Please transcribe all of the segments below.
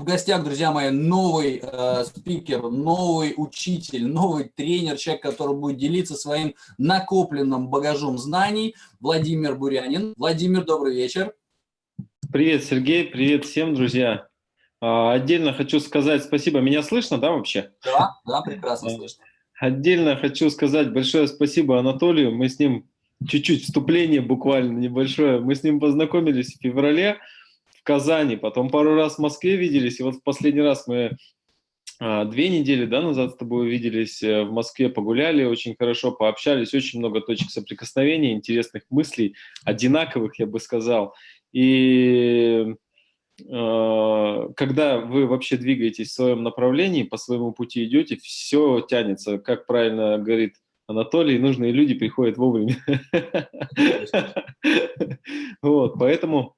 В гостях, друзья мои, новый э, спикер, новый учитель, новый тренер, человек, который будет делиться своим накопленным багажом знаний, Владимир Бурянин. Владимир, добрый вечер. Привет, Сергей, привет всем, друзья. А, отдельно хочу сказать спасибо. Меня слышно, да, вообще? Да, да, прекрасно а, слышно. Отдельно хочу сказать большое спасибо Анатолию. Мы с ним чуть-чуть вступление буквально небольшое. Мы с ним познакомились в феврале в Казани, потом пару раз в Москве виделись, и вот в последний раз мы а, две недели да, назад с тобой увиделись э, в Москве, погуляли, очень хорошо пообщались, очень много точек соприкосновения, интересных мыслей, одинаковых, я бы сказал. И э, когда вы вообще двигаетесь в своем направлении, по своему пути идете, все тянется, как правильно говорит Анатолий, нужные люди приходят вовремя. Вот, поэтому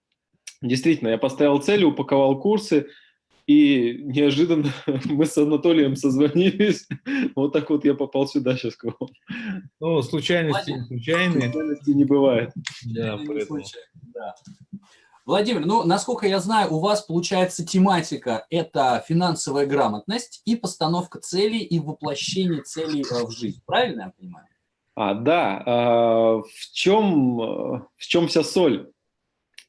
Действительно, я поставил цели, упаковал курсы, и неожиданно мы с Анатолием созвонились. Вот так вот я попал сюда сейчас к вам. Ну, случайности не случайные. Случайности не бывает. Да, поэтому. да. Владимир, ну, насколько я знаю, у вас получается тематика – это финансовая грамотность и постановка целей и воплощение целей э, в жизнь. Правильно я понимаю? А, да. А, в, чем, в чем вся соль?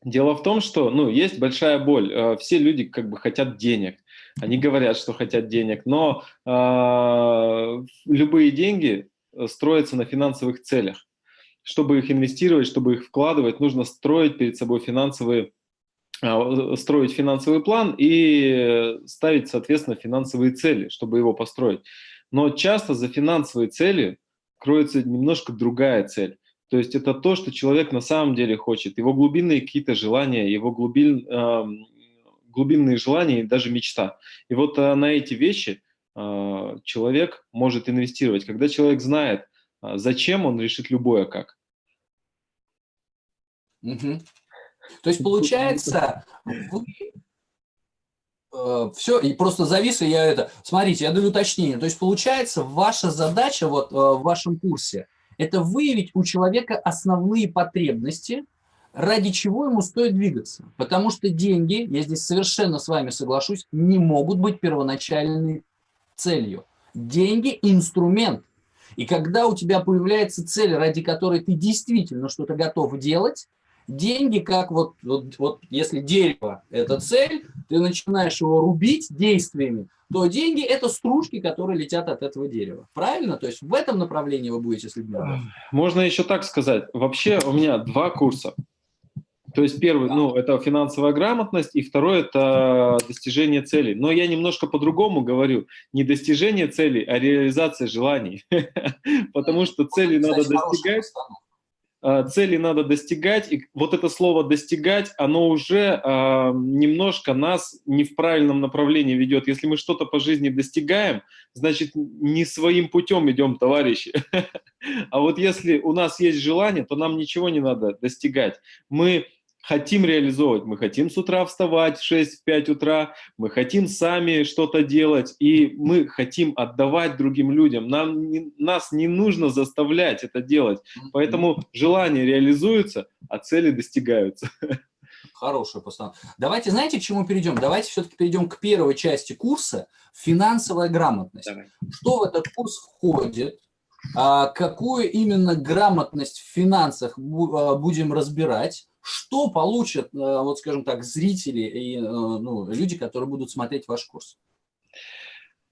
Дело в том, что ну, есть большая боль. Э, все люди как бы хотят денег. Они говорят, что хотят денег, но э, любые деньги э, строятся на финансовых целях. Чтобы их инвестировать, чтобы их вкладывать, нужно строить перед собой финансовые э, строить финансовый план и ставить, соответственно, финансовые цели, чтобы его построить. Но часто за финансовые цели кроется немножко другая цель. То есть это то, что человек на самом деле хочет, его глубинные какие-то желания, его глубин, э, глубинные желания и даже мечта. И вот э, на эти вещи э, человек может инвестировать. Когда человек знает, э, зачем, он решит любое как. Угу. То есть получается, э, все, и просто завис, и я это... Смотрите, я даю уточнение. То есть получается, ваша задача вот э, в вашем курсе – это выявить у человека основные потребности, ради чего ему стоит двигаться. Потому что деньги, я здесь совершенно с вами соглашусь, не могут быть первоначальной целью. Деньги – инструмент. И когда у тебя появляется цель, ради которой ты действительно что-то готов делать, деньги, как вот, вот, вот если дерево – это цель, ты начинаешь его рубить действиями, то деньги – это стружки, которые летят от этого дерева. Правильно? То есть в этом направлении вы будете с людьми Можно еще так сказать. Вообще у меня два курса. То есть первый, ну, это финансовая грамотность, и второй – это достижение целей. Но я немножко по-другому говорю. Не достижение целей, а реализация желаний. Потому что цели надо достигать. А, цели надо достигать, и вот это слово «достигать», оно уже э, немножко нас не в правильном направлении ведет. Если мы что-то по жизни достигаем, значит, не своим путем идем, товарищи. А вот если у нас есть желание, то нам ничего не надо достигать. Мы хотим реализовывать. Мы хотим с утра вставать в 6-5 утра, мы хотим сами что-то делать, и мы хотим отдавать другим людям. Нам не, нас не нужно заставлять это делать. Поэтому желания реализуются, а цели достигаются. Хорошая постановка. Давайте, знаете, к чему перейдем? Давайте все-таки перейдем к первой части курса «Финансовая грамотность». Давай. Что в этот курс входит? А какую именно грамотность в финансах а, будем разбирать? Что получат, э, вот скажем так, зрители и э, ну, люди, которые будут смотреть ваш курс?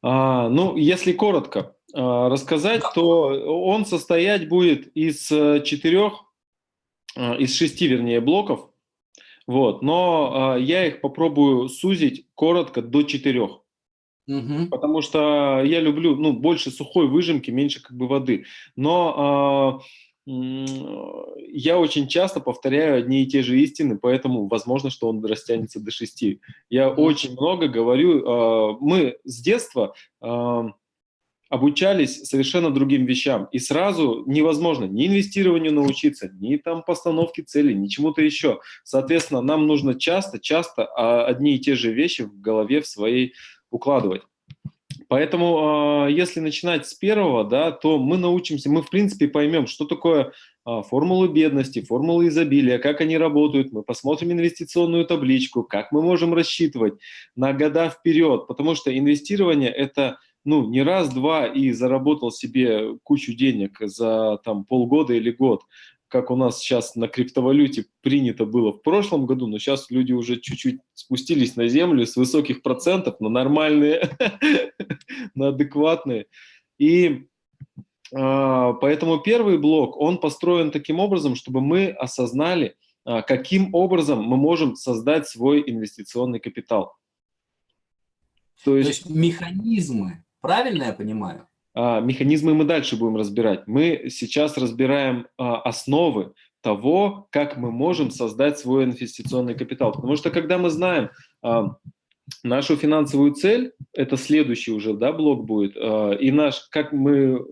А, ну, если коротко а, рассказать, да. то он состоять будет из э, четырех, из шести, вернее, блоков. Вот, но я их попробую сузить коротко до четырех. Угу. Потому что я люблю, ну, больше сухой выжимки, меньше как бы воды. Но я очень часто повторяю одни и те же истины, поэтому возможно, что он растянется до шести. Я очень много говорю. А, мы с детства а, обучались совершенно другим вещам. И сразу невозможно ни инвестированию научиться, ни там постановке целей, ни чему-то еще. Соответственно, нам нужно часто-часто одни и те же вещи в голове в своей укладывать. Поэтому, э, если начинать с первого, да, то мы научимся, мы в принципе поймем, что такое э, формулы бедности, формулы изобилия, как они работают, мы посмотрим инвестиционную табличку, как мы можем рассчитывать на года вперед, потому что инвестирование – это ну, не раз-два и заработал себе кучу денег за там полгода или год, как у нас сейчас на криптовалюте принято было в прошлом году, но сейчас люди уже чуть-чуть спустились на землю с высоких процентов на нормальные, на адекватные. И э, поэтому первый блок, он построен таким образом, чтобы мы осознали, э, каким образом мы можем создать свой инвестиционный капитал. То есть, То есть механизмы, правильно я понимаю? А, механизмы мы дальше будем разбирать. Мы сейчас разбираем а, основы того, как мы можем создать свой инвестиционный капитал. Потому что когда мы знаем а, нашу финансовую цель, это следующий уже да, блок будет, и наш, как мы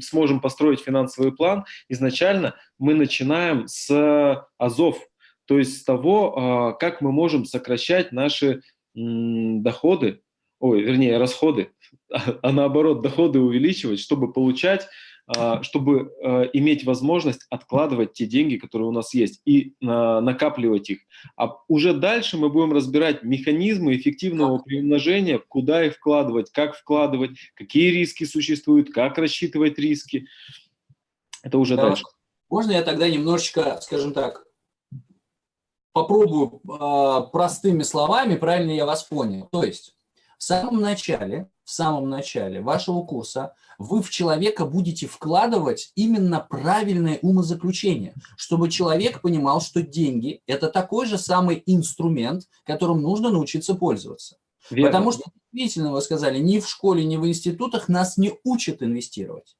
сможем построить финансовый план, изначально мы начинаем с азов, то есть с того, как мы можем сокращать наши доходы, ой, вернее, расходы, а наоборот доходы увеличивать, чтобы получать, а, чтобы а, иметь возможность откладывать те деньги, которые у нас есть, и а, накапливать их. А уже дальше мы будем разбирать механизмы эффективного приумножения, куда их вкладывать, как вкладывать, какие риски существуют, как рассчитывать риски. Это уже да. дальше. Можно я тогда немножечко, скажем так, попробую простыми словами, правильно я вас понял. То есть в самом начале в самом начале вашего курса вы в человека будете вкладывать именно правильное умозаключение, чтобы человек понимал, что деньги – это такой же самый инструмент, которым нужно научиться пользоваться. Верно. Потому что, действительно, вы сказали, ни в школе, ни в институтах нас не учат инвестировать.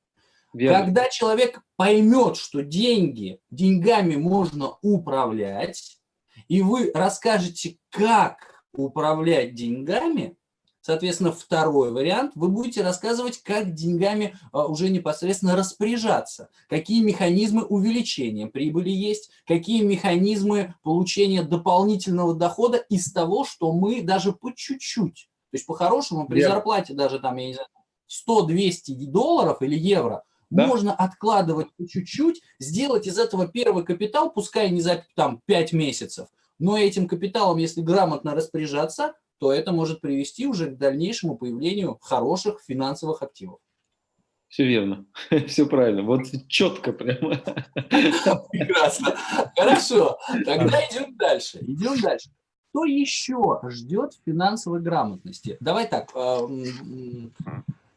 Верно. Когда человек поймет, что деньги, деньгами можно управлять, и вы расскажете, как управлять деньгами, Соответственно, второй вариант, вы будете рассказывать, как деньгами а, уже непосредственно распоряжаться, какие механизмы увеличения прибыли есть, какие механизмы получения дополнительного дохода из того, что мы даже по чуть-чуть, то есть по-хорошему при Верно. зарплате даже там, я не знаю, 100-200 долларов или евро, да? можно откладывать по чуть-чуть, сделать из этого первый капитал, пускай не за там, 5 месяцев, но этим капиталом, если грамотно распоряжаться, то это может привести уже к дальнейшему появлению хороших финансовых активов. Все верно, все правильно, вот четко прямо. Прекрасно. Хорошо, тогда идем дальше. Идем дальше. Что еще ждет финансовой грамотности? Давай так, э,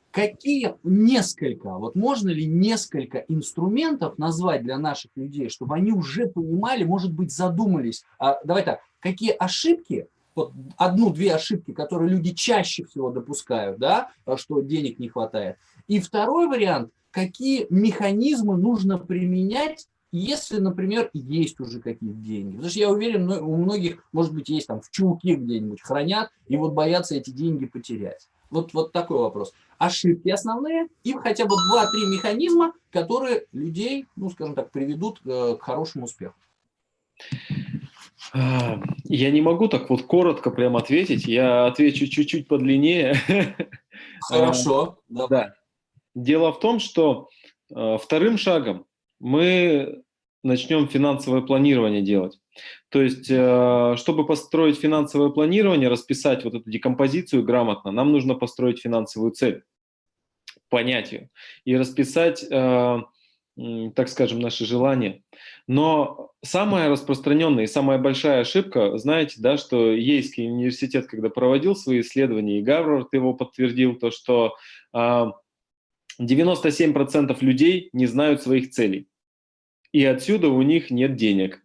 какие несколько, вот можно ли несколько инструментов назвать для наших людей, чтобы они уже понимали, может быть, задумались, а, давай так, какие ошибки вот одну-две ошибки, которые люди чаще всего допускают, да, что денег не хватает. И второй вариант, какие механизмы нужно применять, если, например, есть уже какие-то деньги. Потому что я уверен, у многих, может быть, есть там в чулке где-нибудь хранят, и вот боятся эти деньги потерять. Вот, вот такой вопрос. Ошибки основные и хотя бы 2-3 механизма, которые людей, ну, скажем так, приведут э, к хорошему успеху. Я не могу так вот коротко прям ответить, я отвечу чуть-чуть подлиннее. Хорошо. Да. Дело в том, что э, вторым шагом мы начнем финансовое планирование делать. То есть, э, чтобы построить финансовое планирование, расписать вот эту декомпозицию грамотно, нам нужно построить финансовую цель, понять ее и расписать э, так скажем, наши желания. Но самая распространенная и самая большая ошибка, знаете, да, что Ейский университет, когда проводил свои исследования, и Гарвард его подтвердил, то что 97% а, людей не знают своих целей. И отсюда у них нет денег.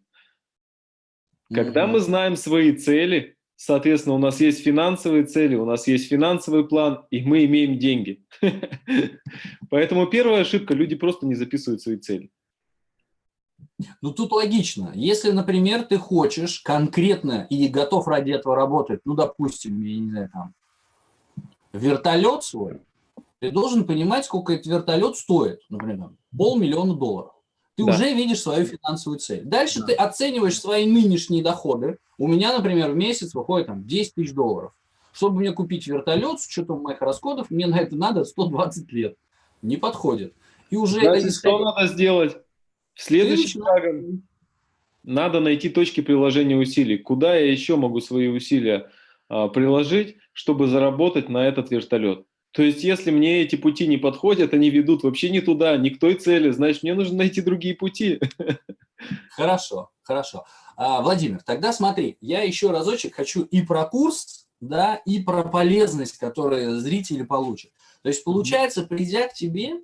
Когда mm -hmm. мы знаем свои цели, Соответственно, у нас есть финансовые цели, у нас есть финансовый план, и мы имеем деньги. Поэтому первая ошибка – люди просто не записывают свои цели. Ну, тут логично. Если, например, ты хочешь конкретно и готов ради этого работать, ну, допустим, я не знаю, там, вертолет свой, ты должен понимать, сколько этот вертолет стоит, например, полмиллиона долларов ты да. уже видишь свою финансовую цель. Дальше да. ты оцениваешь свои нынешние доходы. У меня, например, в месяц выходит там 10 тысяч долларов. чтобы мне купить вертолет с учетом моих расходов, мне на это надо 120 лет. Не подходит. И уже Значит, что надо сделать? Следующим шагом надо найти точки приложения усилий. Куда я еще могу свои усилия а, приложить, чтобы заработать на этот вертолет? То есть, если мне эти пути не подходят, они ведут вообще не туда, не к той цели, значит, мне нужно найти другие пути. Хорошо, хорошо. А, Владимир, тогда смотри, я еще разочек хочу и про курс, да, и про полезность, которую зрители получат. То есть, получается, придя к тебе,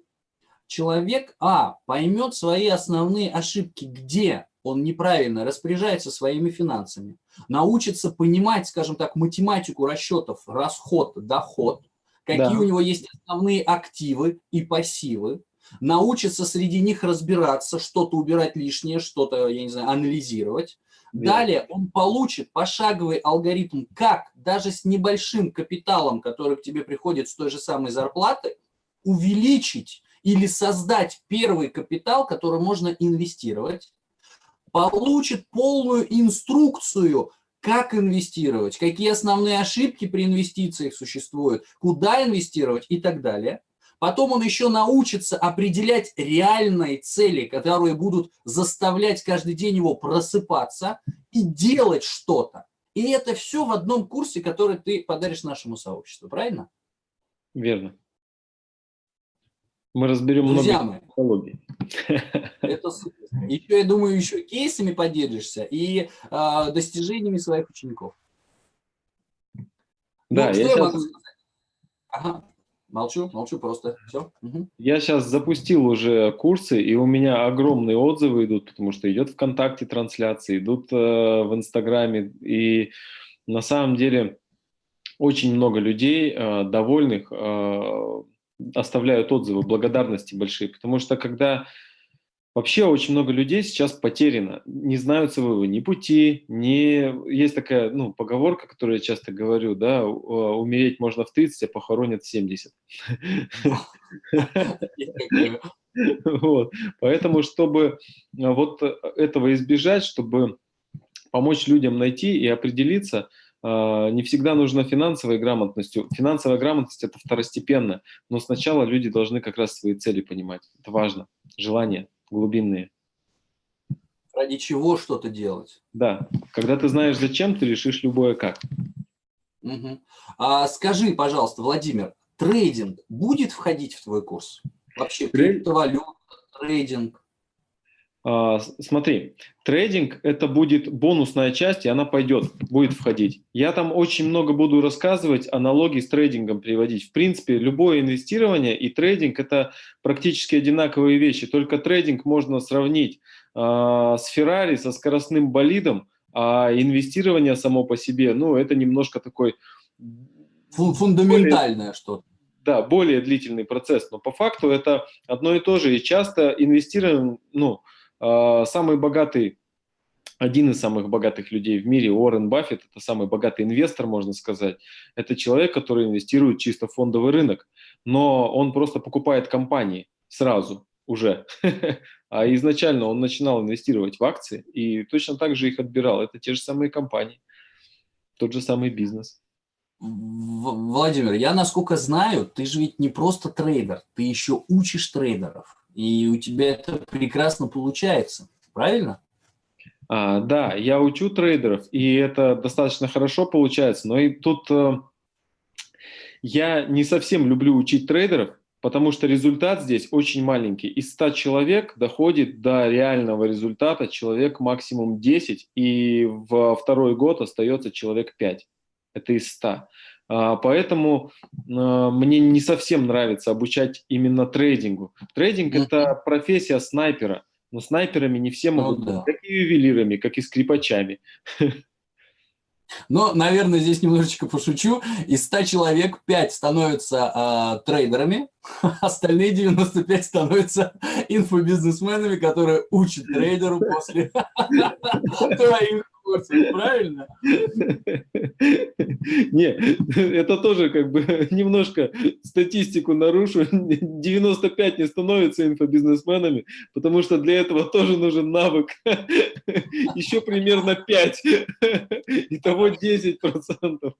человек, а, поймет свои основные ошибки, где он неправильно распоряжается своими финансами, научится понимать, скажем так, математику расчетов, расход, доход, какие да. у него есть основные активы и пассивы, научится среди них разбираться, что-то убирать лишнее, что-то, я не знаю, анализировать. Верно. Далее он получит пошаговый алгоритм, как даже с небольшим капиталом, который к тебе приходит с той же самой зарплаты, увеличить или создать первый капитал, который можно инвестировать, получит полную инструкцию, как инвестировать, какие основные ошибки при инвестициях существуют, куда инвестировать и так далее. Потом он еще научится определять реальные цели, которые будут заставлять каждый день его просыпаться и делать что-то. И это все в одном курсе, который ты подаришь нашему сообществу, правильно? Верно. Мы разберем Друзья много технологий. Это. Еще, я думаю, еще кейсами поделишься и э, достижениями своих учеников. Да, ну, я, я сейчас... могу сказать? Ага. Молчу, молчу просто. Все. Угу. Я сейчас запустил уже курсы, и у меня огромные отзывы идут, потому что идет ВКонтакте трансляции, идут э, в Инстаграме, и на самом деле очень много людей э, довольных, э, оставляют отзывы, благодарности большие, потому что когда вообще очень много людей сейчас потеряно, не знают своего ни пути, ни... Есть такая ну, поговорка, которую я часто говорю, да, умереть можно в 30, а похоронят в 70. Вот. Поэтому, чтобы вот этого избежать, чтобы помочь людям найти и определиться, не всегда нужна финансовая грамотность. Финансовая грамотность – это второстепенно, но сначала люди должны как раз свои цели понимать. Это важно. Желания глубинные. Ради чего что-то делать. Да. Когда ты знаешь, зачем, ты решишь любое как. Угу. А скажи, пожалуйста, Владимир, трейдинг будет входить в твой курс? Вообще криптовалюта, трейдинг? А, смотри, трейдинг – это будет бонусная часть, и она пойдет, будет входить. Я там очень много буду рассказывать, аналогии с трейдингом приводить. В принципе, любое инвестирование и трейдинг – это практически одинаковые вещи, только трейдинг можно сравнить э, с Феррари, со скоростным болидом, а инвестирование само по себе, ну, это немножко такой… Фундаментальное что-то. Да, более длительный процесс, но по факту это одно и то же. И часто инвестируем, ну, самый богатый, один из самых богатых людей в мире, Уоррен Баффет, это самый богатый инвестор, можно сказать. Это человек, который инвестирует чисто в фондовый рынок, но он просто покупает компании сразу уже. А изначально он начинал инвестировать в акции и точно так же их отбирал. Это те же самые компании, тот же самый бизнес. Владимир, я насколько знаю, ты же ведь не просто трейдер, ты еще учишь трейдеров. И у тебя это прекрасно получается, правильно? А, да, я учу трейдеров, и это достаточно хорошо получается. Но и тут э, я не совсем люблю учить трейдеров, потому что результат здесь очень маленький. Из 100 человек доходит до реального результата человек максимум 10, и во второй год остается человек 5. Это из 100. А, поэтому а, мне не совсем нравится обучать именно трейдингу. Трейдинг – это профессия снайпера, но снайперами не все могут быть, как и ювелирами, как и скрипачами. Но, наверное, здесь немножечко пошучу. Из 100 человек 5 становятся э, трейдерами, остальные 95 становятся инфобизнесменами, которые учат трейдеру после курсе, правильно? Не, это тоже как бы немножко статистику нарушу. 95 не становятся инфобизнесменами, потому что для этого тоже нужен навык. Еще примерно 5. Итого 10 процентов.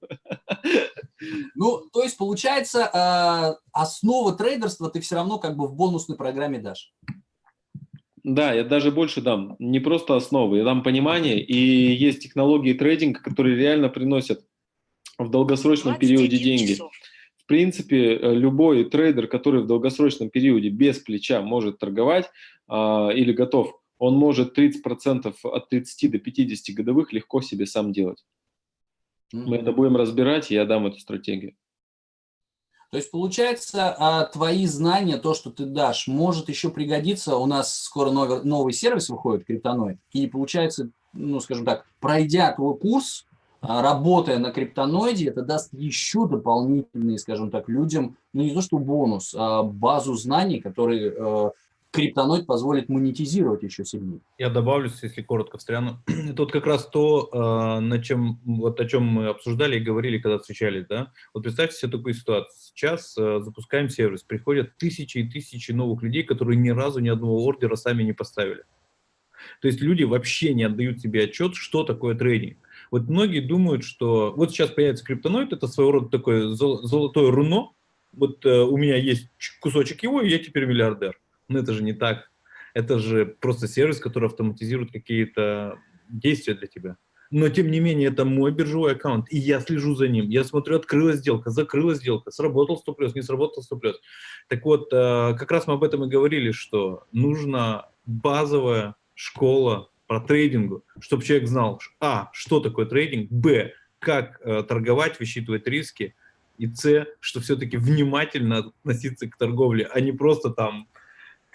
Ну, то есть, получается, э, основа трейдерства ты все равно как бы в бонусной программе дашь. Да, я даже больше дам. Не просто основы, я дам понимание. И есть технологии трейдинга, которые реально приносят в долгосрочном периоде деньги. Часов. В принципе, э, любой трейдер, который в долгосрочном периоде без плеча может торговать а, или готов, он может 30% от 30 до 50 годовых легко себе сам делать. Mm -hmm. Мы это будем разбирать, и я дам эту стратегию. То есть, получается, а, твои знания, то, что ты дашь, может еще пригодиться. У нас скоро новый, новый сервис выходит, Криптоноид. И получается, ну, скажем так, пройдя твой курс, а, работая на криптоноиде, это даст еще дополнительные, скажем так, людям, ну не то что бонус, а базу знаний, которые э, криптоноид позволит монетизировать еще сильнее. Я добавлю, если коротко встряну. Тут как раз то, э, на чем, вот о чем мы обсуждали и говорили, когда встречались, да. Вот представьте себе такую ситуацию. Сейчас э, запускаем сервис, приходят тысячи и тысячи новых людей, которые ни разу ни одного ордера сами не поставили. То есть люди вообще не отдают себе отчет, что такое трейдинг. Вот многие думают, что вот сейчас появится криптоноид, это своего рода такое золотое руно, вот э, у меня есть кусочек его, и я теперь миллиардер. Но это же не так. Это же просто сервис, который автоматизирует какие-то действия для тебя. Но, тем не менее, это мой биржевой аккаунт, и я слежу за ним. Я смотрю, открылась сделка, закрылась сделка, сработал стоп-лесс, не сработал стоп-лесс. Так вот, э, как раз мы об этом и говорили, что нужна базовая школа по трейдингу, чтобы человек знал, а, что такое трейдинг, б, как э, торговать, высчитывать риски, и С, что все-таки внимательно относиться к торговле, а не просто там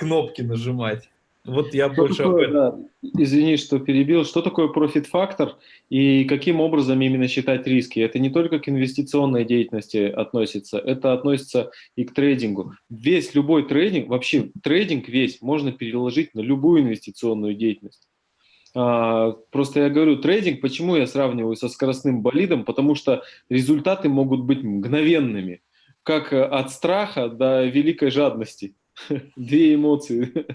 кнопки нажимать. Вот я что больше такое, да, Извини, что перебил. Что такое профит-фактор и каким образом именно считать риски? Это не только к инвестиционной деятельности относится, это относится и к трейдингу. Весь любой трейдинг, вообще трейдинг весь можно переложить на любую инвестиционную деятельность. А, просто я говорю, трейдинг, почему я сравниваю со скоростным болидом? Потому что результаты могут быть мгновенными, как от страха до великой жадности. Две эмоции.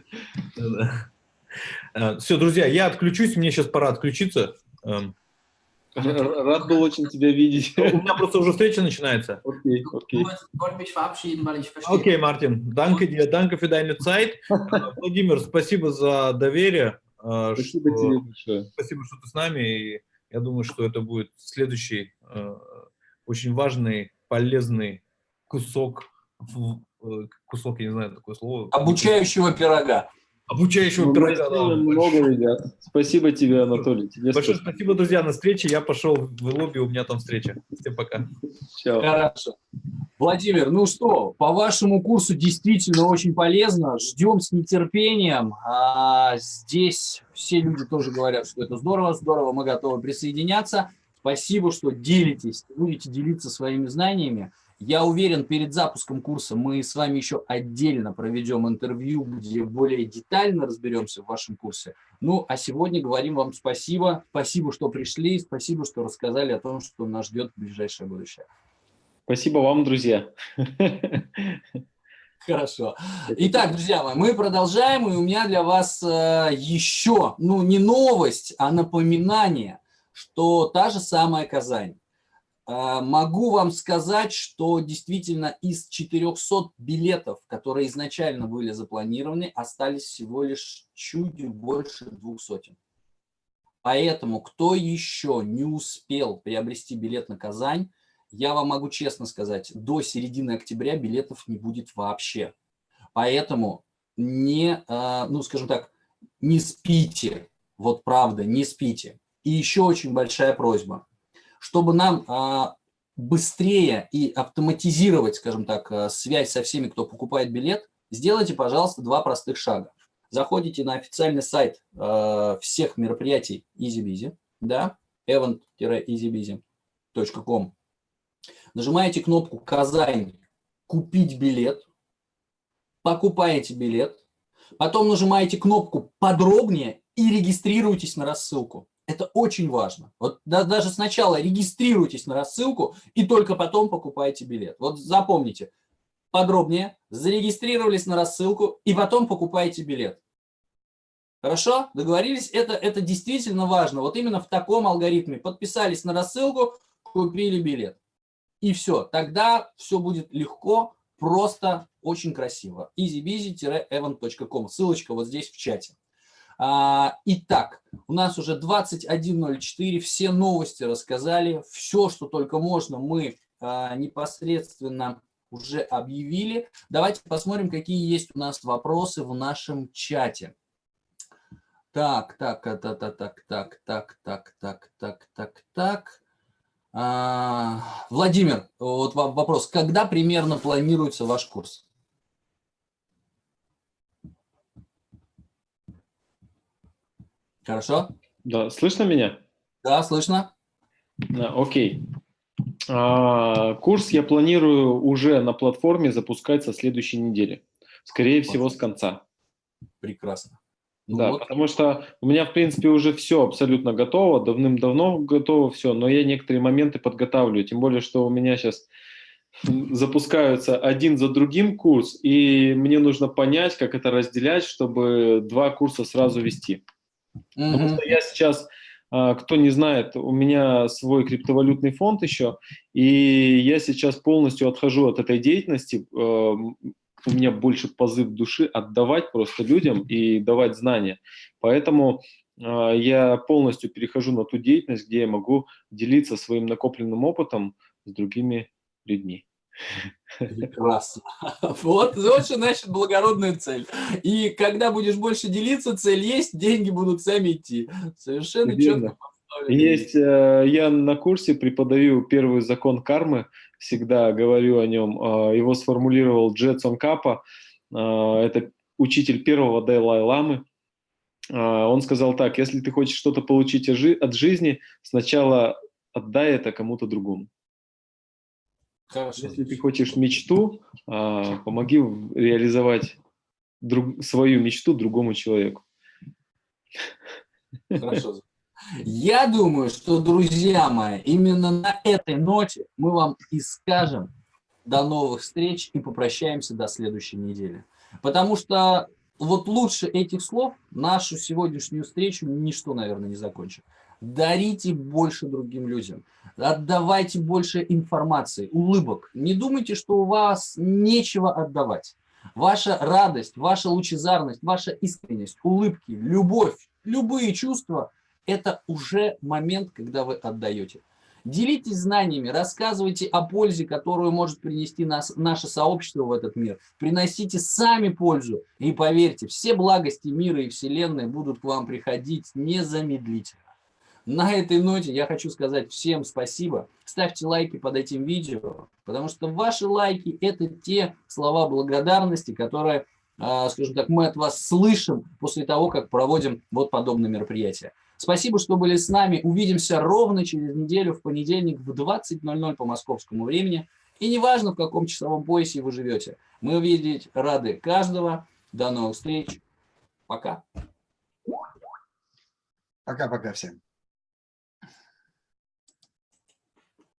А, Все, друзья, я отключусь, мне сейчас пора отключиться. Эм. Рад был очень тебя видеть. У меня просто уже встреча начинается. Окей, окей. Окей, Мартин, danke dir, danke für deine Zeit. Владимир, спасибо за доверие. Э, спасибо что, тебе большое. Спасибо, что ты с нами. И я думаю, что это будет следующий э, очень важный, полезный кусок кусок, я не знаю такое слово. Обучающего пирога. Обучающего ну, пирога. Да, много, ребят. Спасибо тебе, Анатолий. Тебе Большое спасибо. спасибо, друзья, на встрече. Я пошел в лобби, у меня там встреча. Всем пока. Чао. Хорошо. Владимир, ну что, по вашему курсу действительно очень полезно. Ждем с нетерпением. А здесь все люди тоже говорят, что это здорово, здорово, мы готовы присоединяться. Спасибо, что делитесь, будете делиться своими знаниями. Я уверен, перед запуском курса мы с вами еще отдельно проведем интервью, где более детально разберемся в вашем курсе. Ну, а сегодня говорим вам спасибо. Спасибо, что пришли, спасибо, что рассказали о том, что нас ждет в ближайшее будущее. Спасибо вам, друзья. Хорошо. Итак, друзья мои, мы продолжаем, и у меня для вас э, еще, ну, не новость, а напоминание, что та же самая Казань могу вам сказать, что действительно из 400 билетов, которые изначально были запланированы, остались всего лишь чуть больше двух сотен. Поэтому, кто еще не успел приобрести билет на Казань, я вам могу честно сказать, до середины октября билетов не будет вообще. Поэтому не, а, ну скажем так, не спите, вот правда, не спите. И еще очень большая просьба чтобы нам а, быстрее и автоматизировать, скажем так, а, связь со всеми, кто покупает билет, сделайте, пожалуйста, два простых шага. Заходите на официальный сайт а, всех мероприятий EasyBizy, да, event-easybizy.com. Нажимаете кнопку «Казань. Купить билет», покупаете билет, потом нажимаете кнопку «Подробнее» и регистрируйтесь на рассылку. Это очень важно. Вот да, даже сначала регистрируйтесь на рассылку и только потом покупайте билет. Вот запомните, подробнее, зарегистрировались на рассылку и потом покупайте билет. Хорошо? Договорились? Это, это действительно важно. Вот именно в таком алгоритме. Подписались на рассылку, купили билет. И все, тогда все будет легко, просто, очень красиво. easybizy-evan.com. Ссылочка вот здесь в чате. А, итак, у нас уже 21.04, все новости рассказали, все, что только можно, мы а, непосредственно уже объявили. Давайте посмотрим, какие есть у нас вопросы в нашем чате. Так, так, так, так, так, так, так, так, так, так, так, так. Владимир, вот вопрос. Когда примерно планируется ваш курс? Хорошо? Да, слышно меня? Да, слышно. А, окей. А, курс я планирую уже на платформе запускать со следующей недели. Скорее всего, с конца. Прекрасно. Ну да, вот. потому что у меня, в принципе, уже все абсолютно готово, давным-давно готово все, но я некоторые моменты подготавливаю, тем более, что у меня сейчас запускаются один за другим курс, и мне нужно понять, как это разделять, чтобы два курса сразу вести. Mm-hmm. Потому что я сейчас, а, кто не знает, у меня свой криптовалютный фонд еще, и я сейчас полностью отхожу от этой деятельности. А, у меня больше позыв души отдавать просто людям и давать знания. Поэтому а, я полностью перехожу на ту деятельность, где я могу делиться своим накопленным опытом с другими людьми. Прекрасно. Вот, вот что значит благородная цель. И когда будешь больше делиться, цель есть, деньги будут сами идти. Совершенно Верно. четко. Есть, э, я на курсе преподаю первый закон кармы, всегда говорю о нем. Э, его сформулировал Джетсон Капа, э, это учитель первого Далай-ламы. Он сказал так, если ты хочешь что-то получить от жизни, сначала отдай это кому-то другому. Хорошо. Если ты хочешь мечту, а, помоги реализовать друг, свою мечту другому человеку. Хорошо. Я думаю, что, друзья мои, именно на этой ноте мы вам и скажем до новых встреч и попрощаемся до следующей недели. Потому что вот лучше этих слов нашу сегодняшнюю встречу ничто, наверное, не закончит. Дарите больше другим людям. Отдавайте больше информации, улыбок. Не думайте, что у вас нечего отдавать. Ваша радость, ваша лучезарность, ваша искренность, улыбки, любовь, любые чувства – это уже момент, когда вы отдаете. Делитесь знаниями, рассказывайте о пользе, которую может принести нас, наше сообщество в этот мир. Приносите сами пользу. И поверьте, все благости мира и Вселенной будут к вам приходить незамедлительно. На этой ноте я хочу сказать всем спасибо. Ставьте лайки под этим видео, потому что ваши лайки – это те слова благодарности, которые, а, скажем так, мы от вас слышим после того, как проводим вот подобные мероприятия. Спасибо, что были с нами. Увидимся ровно через неделю в понедельник в 20.00 по московскому времени. И неважно, в каком часовом поясе вы живете. Мы увидеть рады каждого. До новых встреч. Пока. Пока-пока всем.